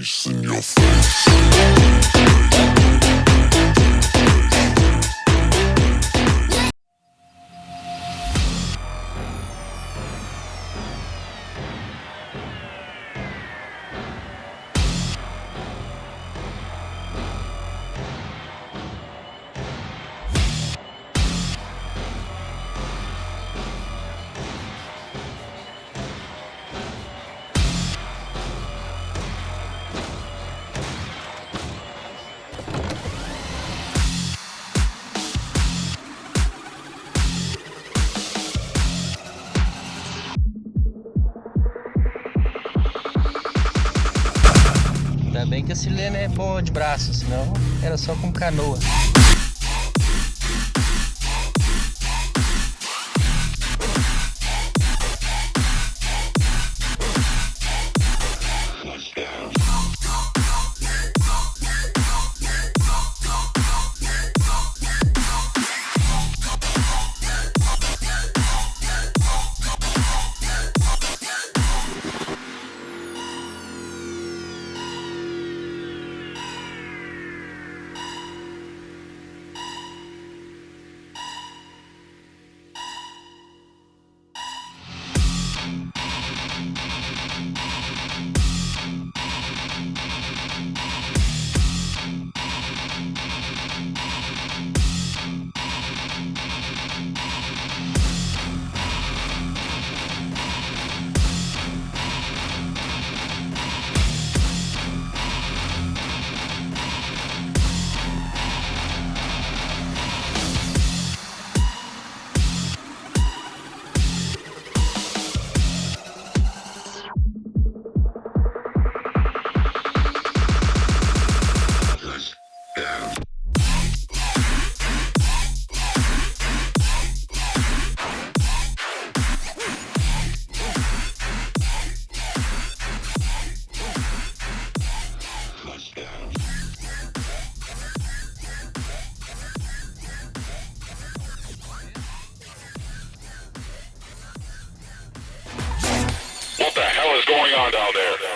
face in your face. Ainda bem que a Silene é boa de braço, senão era só com canoa. Down there?